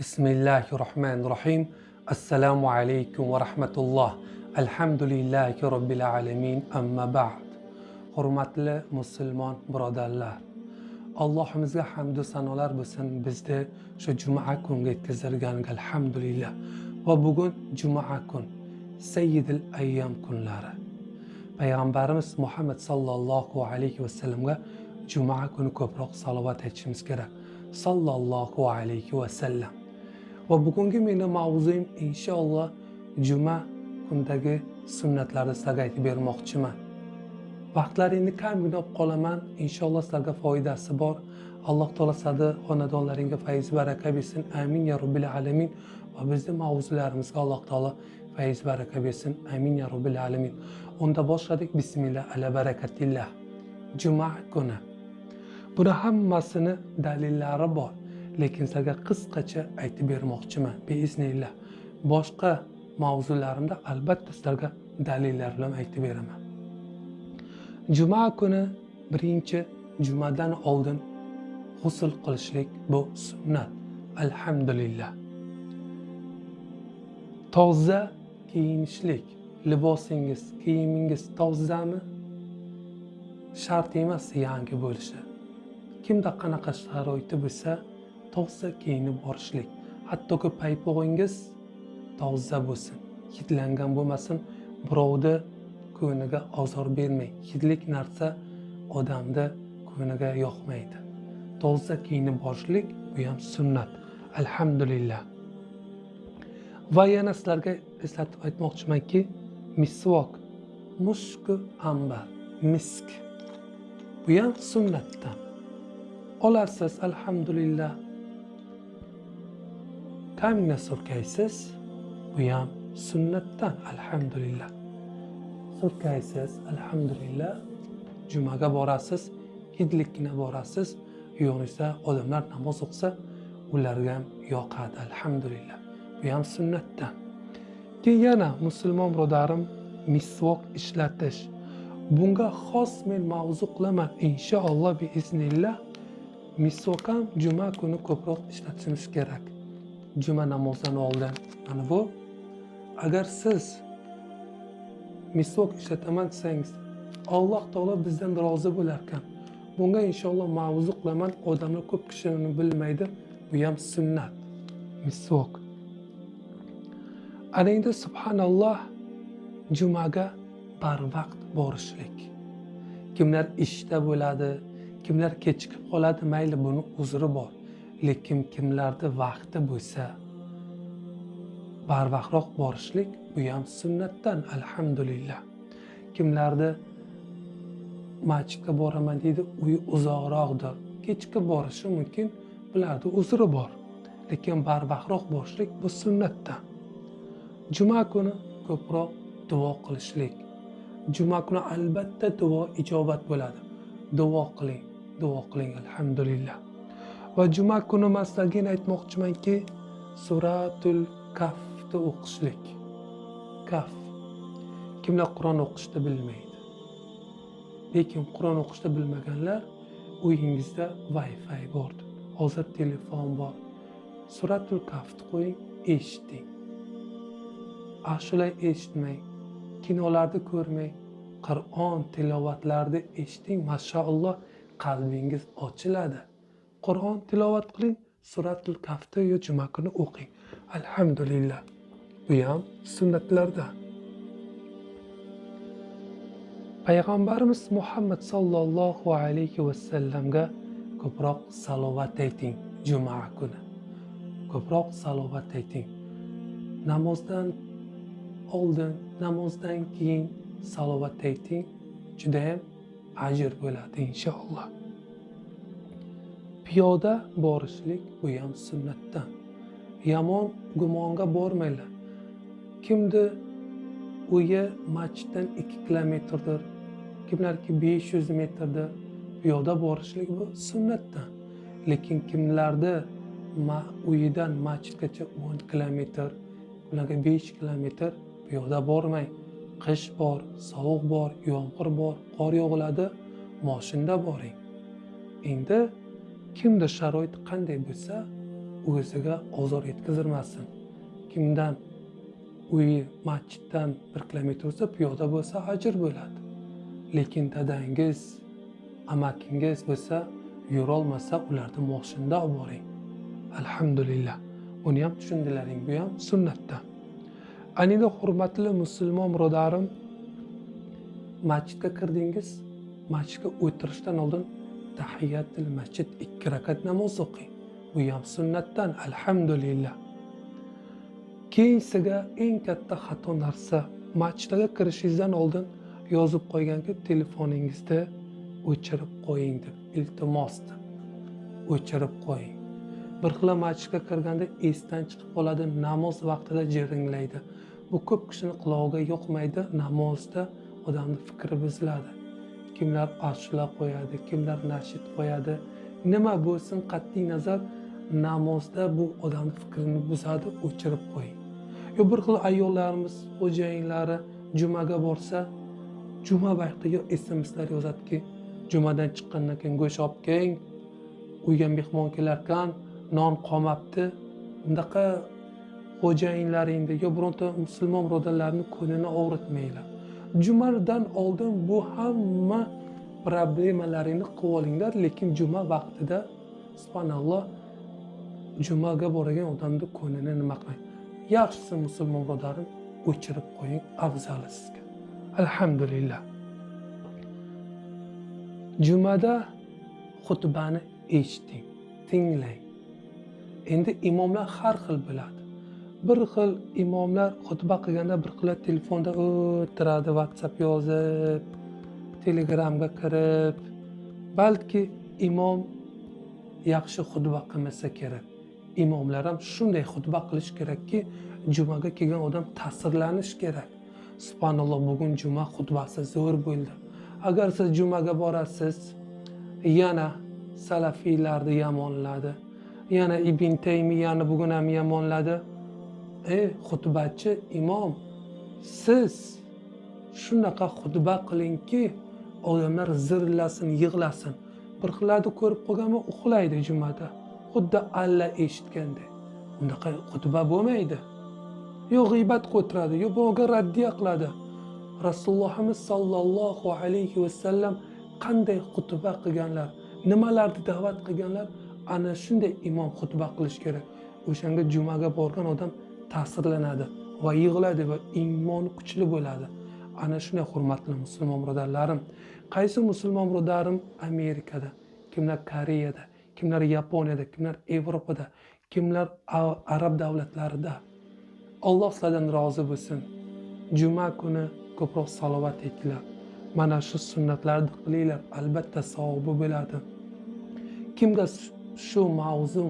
بسم الله الرحمن الرحيم السلام عليكم ورحمة الله الحمد لله رب العالمين أما بعد حرمات المسلمين برادة الله اللهم زي حمد سنولار بسن بزده شو جمعة كون جيتزرگان الحمد لله وبقون جمعة كون سيد الأيام كون لارا پیغمبرمز محمد صلى الله عليه وسلم جمعة كون كبرق صلوات هجمز كرا صلى الله عليه وسلم va bugungi meni mavzuim inshaalloh juma kundagi sunnatlarni sizlarga aytib bermoqchiman. Vaqtlaringni kamgina olib qolaman. Inshaalloh sizlarga foydasi bor. Alloh taolo sizlarni xonadonlaringga fayz baraka bersin. Amin ya robbil alamin. Va bizni mavzularimizga alloh taolo fayz baraka bersin. Amin ya robbil alamin. Unda boshladik. Bismillah ala barakatillah. Juma kuni. Buni hammasini dalillari bor. Lekin sizlarga qisqacha aytib bermoqchiman beiznillah boshqa mavzularimda albatta sizlarga dalillar bilan aytib beraman. Juma kuni birinchi jumadan oldin g'usul qilishlik bu sunnat. Alhamdulillah. Toza kiyinishlik libosingiz kiyimingiz tozami? Shart emas yangi bo'lishi. Kimda qanaqa sharoiti bo'lsa toza kiyinib borishlik. Hattoki paypog'ingiz toza bo'lsin. Hidlangan bo'lmasin birovni ko'ngliga ozor bermang. Hidlik narsa odamni ko'ngliga yoqmaydi. Toza kiyinib borishlik bu ham sunnat. Alhamdulillah. Va yana sizlarga eslatib aytmoqchimanki misvok mushku ambar misk. Bu ham sunnatdan. Olarsiz alhamdulillah. Kamina surkaysiz bu ham sunnatdan alhamdulillah. Surkaysiz alhamdulillah. Jumaga borasiz hidlikkina borasiz yo'qsa odamlar namoz o'qisa ularga ham yoqadi alhamdulillah. Bu ham sunnatdan. Keyin yana musulmon birodarim misvok ishlatish. Bunga xos men mavzu qilaman inshaalloh biiznillah misvok ham juma kuni ko'proq ishlatishimiz kerak. Juma namozidan oldin mana bu agar siz misvok ishlataman desangiz alloh taolo bizdan rozi bo'larkan. Bunga inshaalloh mavzu qilaman. Odamlar ko'p kishi uni bilmaydi. Bu ham sunnat misvok. Ana endi subhanalloh jumaga barvaqt borishlik. Kimlar ishda bo'ladi kimlar kechikib qoladi mayli buni uzri bor. Lekin kimlarni vaqti bo'lsa barvaqtroq borishlik bu ham sunnatdan alhamdulillah. Kimlarni masjidga boraman deydi uyi uzoqroqdir. Kechki borishi mumkin bularni uzri bor. Lekin barvaqtroq borishlik bu sunnatdan. Juma kuni ko'proq duo qilishlik. Juma kuni albatta duo ijobat bo'ladi. Duo qiling duo qiling alhamdulillah. Va juma kuni maslagin aytmoqchimanki suratul kafni o'qishlik. Kaf kimlar qur'on o'qishni bilmaydi? Lekin qur'on o'qishni bilmaganlar uyingizda wi fi bor. Hozir telefon bor. Suratul kafni qo'ying eshiting. Ah, Ashula eshitmang. Kinolarni ko'rmang. Qur'on tilovatlarni eshiting. Mashaalloh qalbingiz ochiladi. Qur'on tilovat qiling suratul kafni yo juma kuni o'qing. Alhamdulillah. Bu ham sunnatlarda. Payg'ambarimiz muhammad sollallohu alayhi vasallamga ko'proq salovat ayting juma kuni. Ko'proq salovat ayting. Namozdan oldin namozdan keyin salovat ayting. Judayam ajr bo'ladi inshaalloh piyoda borishlik bu ham sunnatdan. Yomon gumonga bormanglar. Kimni uyi masjiddan ikki kilometrdir kimlarki besh yuz metrdir. Piyoda borishlik bu sunnatdan. Lekin kimlarni uyidan masjidgacha o'n kilometr ularga besh kilometr piyoda bormang. Qish bor sovuq bor yomg'ir bor qor yog'iladi moshinda boring. Endi kimda sharoit qanday bo'lsa o'ziga ozor yetkazirmasin kimdan uyi masjiddan bir kilometr bo'lsa piyoda bo'lsa ajr bo'ladi. Lekin dadangiz amakingiz bo'lsa yurolmasa ularni moshinda olib boring. Alhamdulillah. Buni ham tushundilaring bu ham sunnatdan anida hurmatli musulmon birodarim masjidga kirdingiz masjidga o'tirishdan oldin tahiyatil masjid ikki rakat namoz o'qing. Bu ham sunnatdan alhamdulillah. Keyinsiga eng katta xato narsa masjidga kirishingizdan oldin yozib qo'yganki telefoningizda o'chirib qo'ying deb iltimos deb o'chirib qo'ying. Bir xil masjidga kirganda esdan chiqib qoladi namoz vaqtida jiringlaydi. Bu ko'p kishini qulog'iga yoqmaydi namozda odamni fikri buziladi. Kimlar ashula qo'yadi kimlar nashid qo'yadi nima bo'lsin qat'iy nazar namozda bu odamni fikrini buzadi o'chirib qo'ying. Yo bir xil ayollarimiz xo'jayinlari jumaga borsa juma vaqtiga smslar yozadiki jumadan chiqqandan keyin go'sht olib keling uyga mehmon kelarkan non qolmabdi. Bunaqa xo'jayinlaringni yo bironta musulmon birodarlarni ko'nglini og'ritmanglar. Jumadan oldin bu hamma problemalaringni qilib olinglar lekin juma vaqtida subhanalloh jumaga borgan odamni ko'nglini nima qiling yaxshisi musulmon birodarim o'chirib qo'ying afzali sizga. Alhamdulillah. Jumada xutbani eshiting tinglang. Endi imomlar har xil biladi. Bir xil imomlar xutba qilganda bir xil telefonda o'tiradi whatsapp yozib telegramga kirib. Balki imom yaxshi xutba qilmasa kerak. Imomlar ham shunday xutba qilish kerakki jumaga kelgan odam ta'sirlanishi kerak. Subhanalloh bugun juma xutbasi zo'r bo'ldi. Agar siz jumaga borasiz yana salafiylarni yomonladi yana ibn taymiyani bugun ham yomonladi ey xutbachi imom siz shunaqa xutba qilingki odamlar zirlasin yig'lasin. Bir xillarni ko'rib qolganman uxlaydi jumada. Xuddi alla eshitganday unaqa xutba bo'lmaydi. Yo g'iybat o'tiradi yo birovga raddiya qiladi. Rasulullohimiz sollallohu alayhi vasallam qanday xutba qilganlar nimalarni da'vat qilganlar ana shunday imom xutba qilish kerak. O'shanga jumaga borgan odam ta'sirlanadi va yig'iladi va iymon kuchli bo'ladi. Ana shunday hurmatli musulmon birodarlarim qaysi musulmon birodarim amerikada kimlar koreyada kimlar yaponiyada kimlar yevropada kimlar arab davlatlarida alloh sizlardan rozi bo'lsin. Juma kuni ko'proq salovat aytinglar. Mana shu sunnatlarni qilinglar albatta savobi bo'ladi. Kimga shu mavzu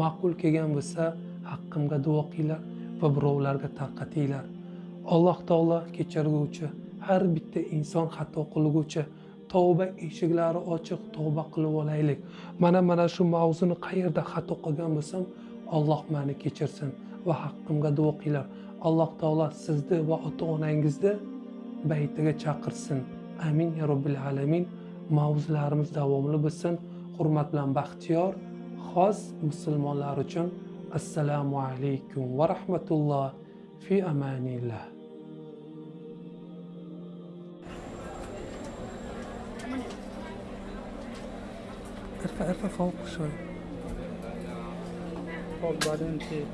ma'qul kelgan bo'lsa haqqimga duo qilinglar va birovlarga tarqatinglar alloh taolo kechirguvchi har bitta inson xato qilguvchi tavba eshiklari ochiq tavba qilib olaylik. Mana mana shu mavzuni qayerda xato qilgan bo'lsam alloh mani kechirsin va haqqimga duo qilinglar. Alloh taolo sizni va ota onangizni baytiga chaqirsin. Amin ya robbil alamin. Mavzularimiz davomli bo'lsin. Hurmat bilan baxtiyor xos musulmonlar uchun assalomu alaykum va rahmatulloh fi amanillah ارفع ارفع فوق شوي. فوق بعدين في.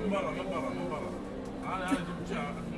من برا من برا من برا أنا أنا جبت